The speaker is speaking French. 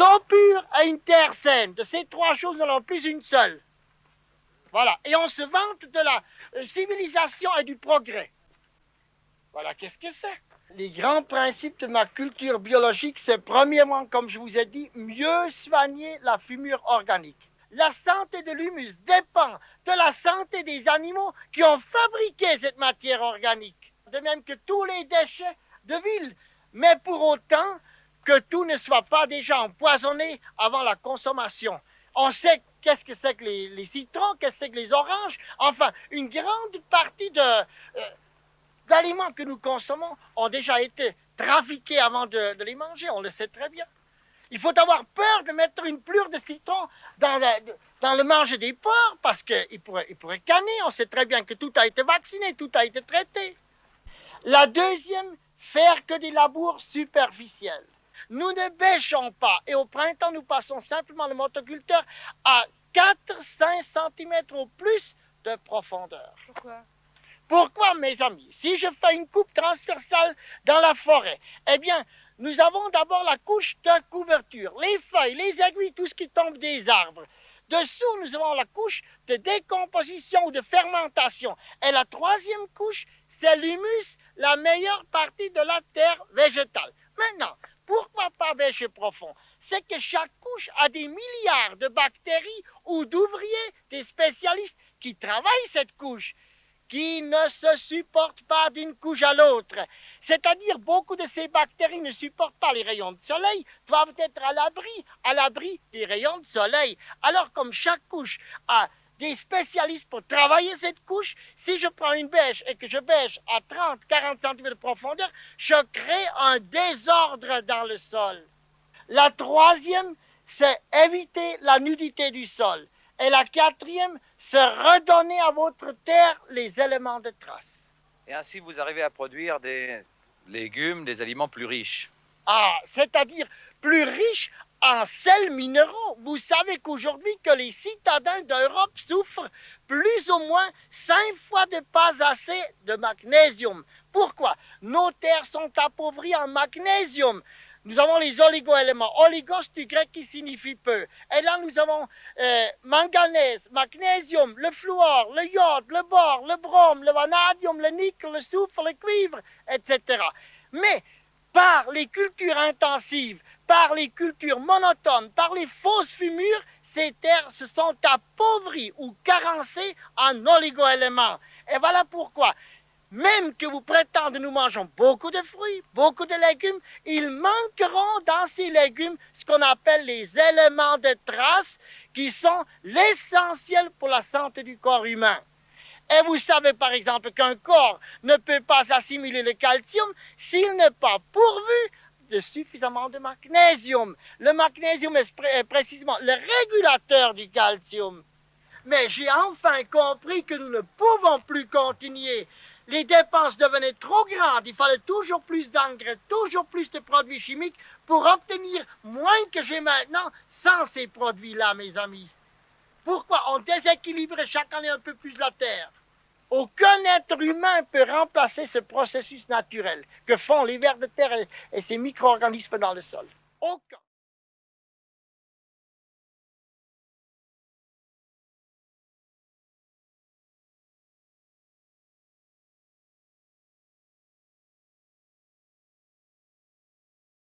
l'eau pure et une terre saine. De ces trois choses, nous n'avons plus une seule. Voilà. Et on se vante de la euh, civilisation et du progrès. Voilà, qu'est-ce que c'est? Les grands principes de ma culture biologique, c'est premièrement, comme je vous ai dit, mieux soigner la fumure organique. La santé de l'humus dépend de la santé des animaux qui ont fabriqué cette matière organique. De même que tous les déchets de ville. Mais pour autant que tout ne soit pas déjà empoisonné avant la consommation. On sait qu'est-ce que c'est que les, citrons, qu'est-ce que c'est que les oranges. Enfin, une grande partie euh, d'aliments que nous consommons ont déjà été trafiqués avant de, les manger, on le sait très bien. Il faut avoir peur de mettre une plure de citron dans, le manger des porcs parce qu'il pourrait, il pourrait canner. On sait très bien que tout a été vacciné, tout a été traité. La deuxième, faire que des labours superficiels. Nous ne bêchons pas et au printemps, nous passons simplement le motoculteur à 4-5 cm au plus de profondeur. Pourquoi? Pourquoi, mes amis? Si je fais une coupe transversale dans la forêt, eh bien, nous avons d'abord la couche de couverture, les feuilles, les aiguilles, tout ce qui tombe des arbres. Dessous, nous avons la couche de décomposition ou de fermentation. Et la troisième couche, c'est l'humus, la meilleure partie de la terre végétale. Profond C'est que chaque couche a des milliards de bactéries ou d'ouvriers, des spécialistes qui travaillent cette couche qui ne se supportent pas d'une couche à l'autre. C'est-à-dire, beaucoup de ces bactéries ne supportent pas les rayons de soleil, doivent être à l'abri, à l'abri des rayons de soleil. Alors, comme chaque couche a des spécialistes pour travailler cette couche, si je prends une bêche et que je bêche à 30, 40 cm de profondeur, je crée un désordre dans le sol. La troisième, c'est éviter la nudité du sol. Et la quatrième, c'est redonner à votre terre les éléments de trace. Et ainsi, vous arrivez à produire des légumes, des aliments plus riches. Ah, c'est-à-dire plus riches en sels minéraux. Vous savez qu'aujourd'hui, que les citadins d'Europe souffrent plus ou moins cinq fois de pas assez de magnésium. Pourquoi? Nos terres sont appauvries en magnésium. Nous avons les oligoéléments. Oligos du grec qui signifie peu. Et là, nous avons euh, manganèse, magnésium, le fluor, le iode, le bore, le brome, le vanadium, le nickel, le soufre, le cuivre, etc. Mais par les cultures intensives, par les cultures monotones, par les fausses fumures, ces terres se sont appauvries ou carencées en oligoéléments. Et voilà pourquoi même que vous prétendez nous mangeons beaucoup de fruits, beaucoup de légumes, ils manqueront dans ces légumes ce qu'on appelle les éléments de trace qui sont l'essentiel pour la santé du corps humain. Et vous savez par exemple qu'un corps ne peut pas assimiler le calcium s'il n'est pas pourvu de suffisamment de magnésium. Le magnésium est précisément le régulateur du calcium. Mais j'ai enfin compris que nous ne pouvons plus continuer les dépenses devenaient trop grandes, il fallait toujours plus d'engrais, toujours plus de produits chimiques pour obtenir moins que j'ai maintenant sans ces produits-là, mes amis. Pourquoi? On déséquilibre chaque année un peu plus la Terre Aucun être humain peut remplacer ce processus naturel que font les vers de terre et, et ces micro-organismes dans le sol. Aucun.